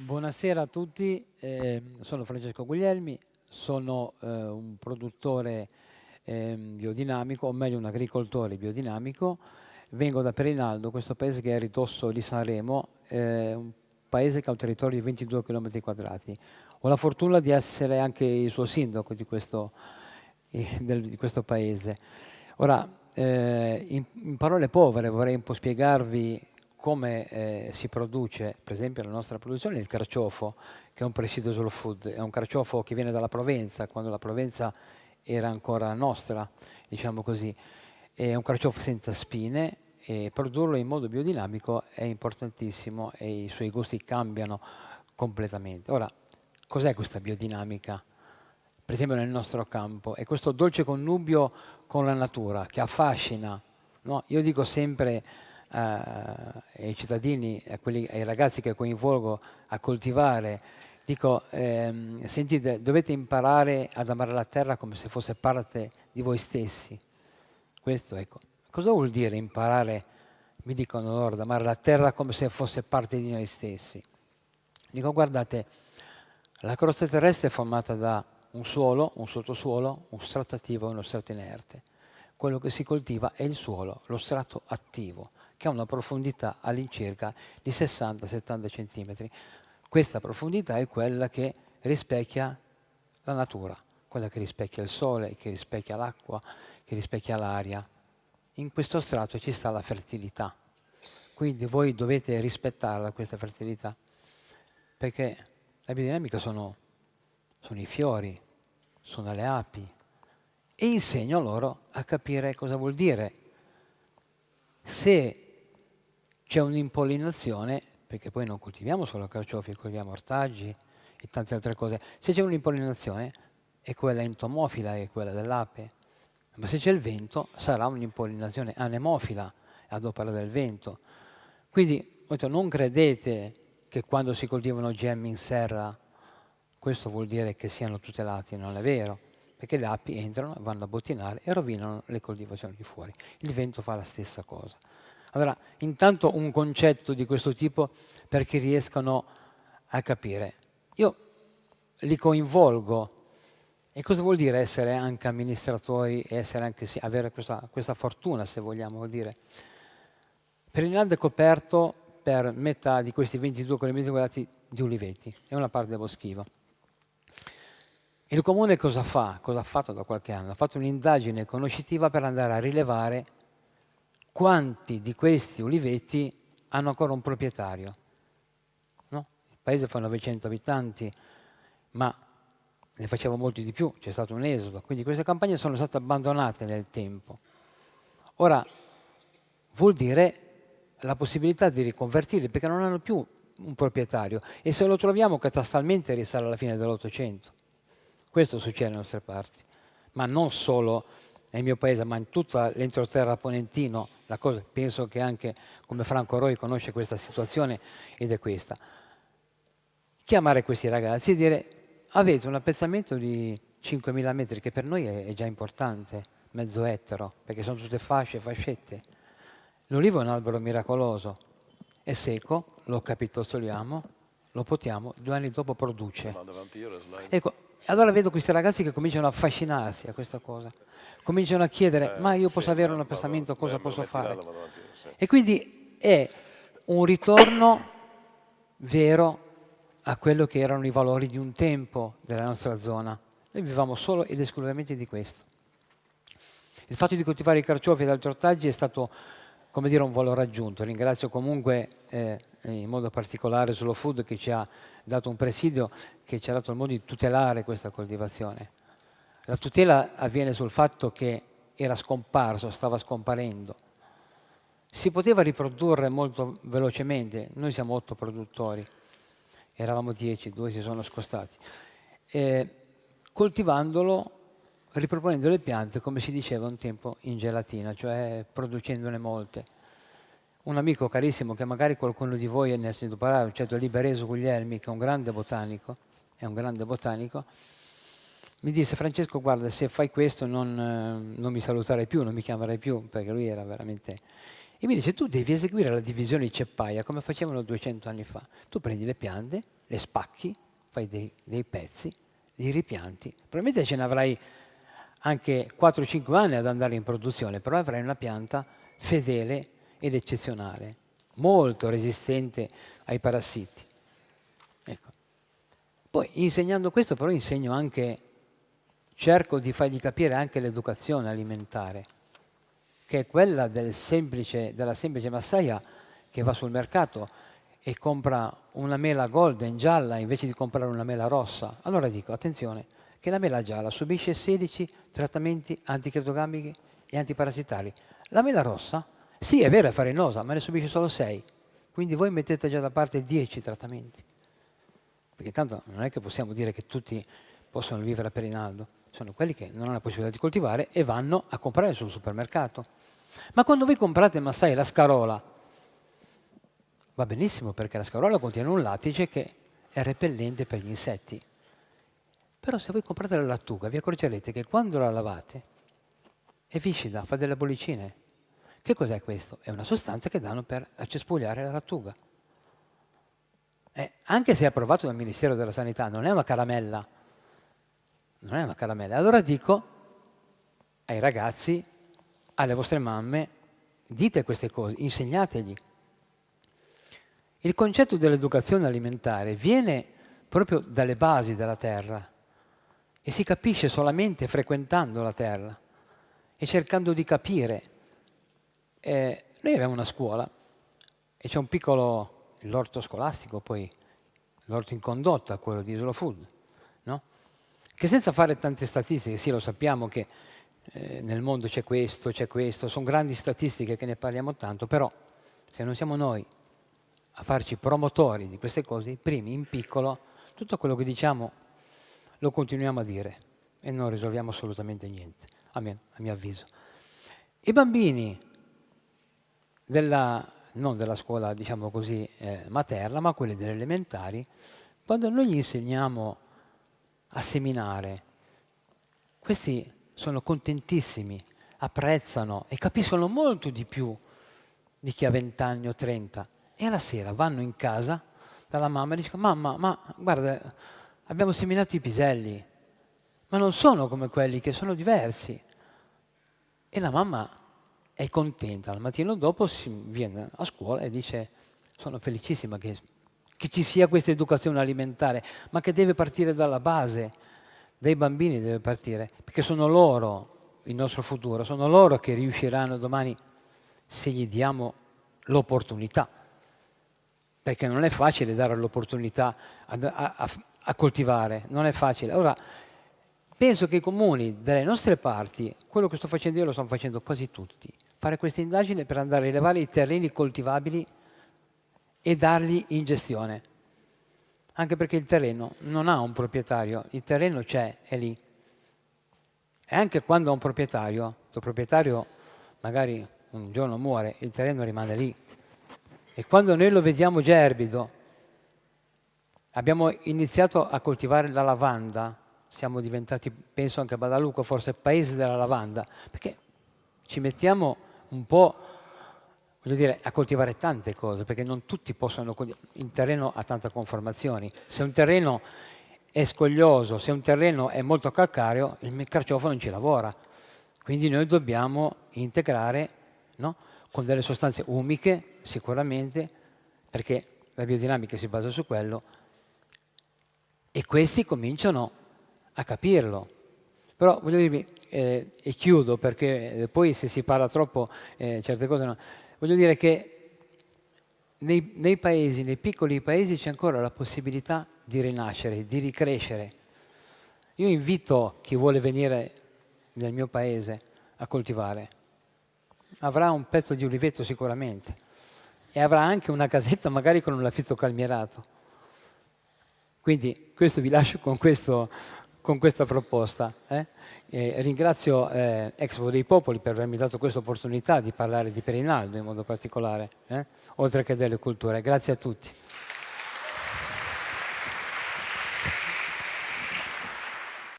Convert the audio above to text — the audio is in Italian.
Buonasera a tutti, eh, sono Francesco Guglielmi, sono eh, un produttore eh, biodinamico, o meglio un agricoltore biodinamico, vengo da Perinaldo, questo paese che è a ridosso di Sanremo, un paese che ha un territorio di 22 km quadrati. Ho la fortuna di essere anche il suo sindaco di questo, eh, del, di questo paese. Ora, eh, in, in, parole povere vorrei un po' spiegarvi come eh, si produce, per esempio la nostra produzione, il carciofo, che è un presidio slow food, è un carciofo che viene dalla Provenza, quando la Provenza era ancora nostra, diciamo così. È un carciofo senza spine e produrlo in modo biodinamico è importantissimo e i suoi gusti cambiano completamente. Ora, cos'è questa biodinamica? Per esempio nel nostro campo, è questo dolce connubio con la natura che affascina. No? Io dico sempre ai cittadini, a quelli, ai ragazzi che coinvolgo a coltivare, dico, ehm, sentite, dovete imparare ad amare la terra come se fosse parte di voi stessi. Questo, ecco. Cosa vuol dire imparare, mi dicono loro, ad amare la terra come se fosse parte di noi stessi? Dico, guardate, la crosta terrestre è formata da un suolo, un sottosuolo, un strato attivo e uno strato inerte. Quello che si coltiva è il suolo, lo strato attivo che ha una profondità all'incirca di 60-70 cm. Questa profondità è quella che rispecchia la natura, quella che rispecchia il sole, che rispecchia l'acqua, che rispecchia l'aria. In questo strato ci sta la fertilità. Quindi voi dovete rispettarla questa fertilità, perché la biodinamica sono, sono i fiori, sono le api, e insegno loro a capire cosa vuol dire se c'è un'impollinazione, perché poi non coltiviamo solo carciofi, coltiviamo ortaggi e tante altre cose. Se c'è un'impollinazione, è quella entomofila, è quella dell'ape, ma se c'è il vento sarà un'impollinazione anemofila ad opera del vento. Quindi non credete che quando si coltivano gemmi in serra questo vuol dire che siano tutelati, non è vero, perché le api entrano, vanno a bottinare e rovinano le coltivazioni di fuori. Il vento fa la stessa cosa. Allora, intanto un concetto di questo tipo perché riescano a capire. Io li coinvolgo. E cosa vuol dire essere anche amministratori e anche, sì, avere questa, questa, fortuna, se vogliamo dire? Perinaldo è coperto per metà di questi 22 km quadrati di uliveti, è una parte boschiva. Il comune cosa fa? Cosa ha fatto da qualche anno? Ha fatto un'indagine conoscitiva per andare a rilevare quanti di questi uliveti hanno ancora un proprietario. No? Il paese fa 900 abitanti, ma ne faceva molti di più, c'è stato un esodo, quindi queste campagne sono state abbandonate nel tempo. Ora, vuol dire la possibilità di riconvertirli, perché non hanno più un proprietario, e se lo troviamo catastalmente risale alla fine dell'Ottocento. Questo succede nelle nostre parti, ma non solo nel mio paese, ma in tutto l'entroterra ponentino, la cosa, penso che anche come Franco Roi conosce questa situazione ed è questa. Chiamare questi ragazzi e dire avete un appezzamento di 5.000 metri che per noi è, è già importante, mezzo ettaro, perché sono tutte fasce, fascette. L'olivo è un albero miracoloso, è secco, lo capitoliamo, lo potiamo, due anni dopo produce. Ecco, allora vedo questi ragazzi che cominciano a affascinarsi a questa cosa, cominciano a chiedere, eh, ma io posso sì, avere un appezzamento, cosa eh, posso fare? E quindi è un ritorno vero a quello che erano i valori di un tempo della nostra zona. Noi vivevamo solo ed esclusivamente di questo. Il fatto di coltivare i carciofi ed altri ortaggi è stato, come dire, un valore aggiunto. Ringrazio comunque eh, in modo particolare Slow Food che ci ha dato un presidio, che ci ha dato il modo di tutelare questa coltivazione. La tutela avviene sul fatto che era scomparso, stava scomparendo. Si poteva riprodurre molto velocemente, noi siamo otto produttori, eravamo dieci, due si sono scostati, e coltivandolo, riproponendo le piante come si diceva un tempo in gelatina, cioè producendone molte. Un amico carissimo che magari qualcuno di voi ne ha sentito parlare, certo Libereso Guglielmi, che è un grande botanico, è un grande botanico, mi disse Francesco guarda se fai questo non, eh, non mi saluterai più, non mi chiamerai più, perché lui era veramente E mi dice, tu devi eseguire la divisione di ceppaia come facevano 200 anni fa. Tu prendi le piante, le spacchi, fai dei, dei pezzi, li ripianti. Probabilmente ce ne avrai anche 4-5 anni ad andare in produzione, però avrai una pianta fedele ed eccezionale, molto resistente ai parassiti. Ecco. Poi insegnando questo però insegno anche, cerco di fargli capire anche l'educazione alimentare, che è quella del semplice, della semplice massaia che va sul mercato e compra una mela golden gialla invece di comprare una mela rossa. Allora dico, attenzione, che la mela gialla subisce 16 trattamenti antichetogammici e antiparassitari. La mela rossa, sì è vero è farinosa, ma ne subisce solo 6. Quindi voi mettete già da parte 10 trattamenti. Perché intanto non è che possiamo dire che tutti possono vivere a Perinaldo, sono quelli che non hanno la possibilità di coltivare e vanno a comprare sul supermercato. Ma quando voi comprate Massai la scarola, va benissimo perché la scarola contiene un lattice che è repellente per gli insetti. Però se voi comprate la lattuga vi accorgerete che quando la lavate è viscida, fa delle bollicine. Che cos'è questo? È una sostanza che danno per accespugliare la lattuga. Eh, anche se approvato dal Ministero della Sanità, non è una caramella. Non è una caramella. Allora dico ai ragazzi, alle vostre mamme, dite queste cose, insegnategli. Il concetto dell'educazione alimentare viene proprio dalle basi della terra e si capisce solamente frequentando la terra e cercando di capire. Eh, noi abbiamo una scuola e c'è un piccolo, l'orto scolastico, poi l'orto in condotta, quello di Isola Food, no? che senza fare tante statistiche, sì lo sappiamo che eh, nel mondo c'è questo, c'è questo, sono grandi statistiche che ne parliamo tanto, però se non siamo noi a farci promotori di queste cose, primi in piccolo, tutto quello che diciamo lo continuiamo a dire e non risolviamo assolutamente niente, a mio, a mio avviso. I bambini della, non della scuola, diciamo così, eh, materna, ma quelli delle elementari, quando noi gli insegniamo a seminare, questi sono contentissimi, apprezzano e capiscono molto di più di chi ha 20 anni o 30 e alla sera vanno in casa dalla mamma e dicono mamma, ma guarda, abbiamo seminato i piselli, ma non sono come quelli che sono diversi. E la mamma è contenta, al mattino dopo si viene a scuola e dice sono felicissima che, che ci sia questa educazione alimentare, ma che deve partire dalla base, dai bambini deve partire, perché sono loro il nostro futuro, sono loro che riusciranno domani se gli diamo l'opportunità. Perché non è facile dare l'opportunità a, a, a, coltivare, non è facile. Ora, penso che i comuni delle nostre parti, quello che sto facendo io lo stanno facendo quasi tutti, fare questa indagine per andare a rilevare i terreni coltivabili e darli in gestione. Anche perché il terreno non ha un proprietario, il terreno c'è, è lì. E anche quando ha un proprietario, il proprietario magari un giorno muore, il terreno rimane lì, e quando noi lo vediamo gerbido, abbiamo iniziato a coltivare la lavanda, siamo diventati, penso anche a Badalucco, forse paese della lavanda, perché ci mettiamo un po' voglio dire, a coltivare tante cose, perché non tutti possono, il terreno ha tante conformazioni. Se un terreno è scoglioso, se un terreno è molto calcareo, il carciofo non ci lavora. Quindi noi dobbiamo integrare no? con delle sostanze umiche sicuramente, perché la biodinamica si basa su quello, e questi cominciano a capirlo. Però voglio dirvi, eh, e chiudo perché poi se si parla troppo eh, certe cose no. Voglio dire che nei, nei paesi, nei piccoli paesi c'è ancora la possibilità di rinascere, di ricrescere. Io invito chi vuole venire nel mio paese a coltivare. Avrà un pezzo di oliveto sicuramente e avrà anche una casetta magari con un laffitto calmierato. Quindi questo vi lascio con, questo, con questa proposta. Eh? ringrazio eh, Expo dei Popoli per avermi dato questa opportunità di parlare di Perinaldo in modo particolare, eh? oltre che delle culture. Grazie a tutti.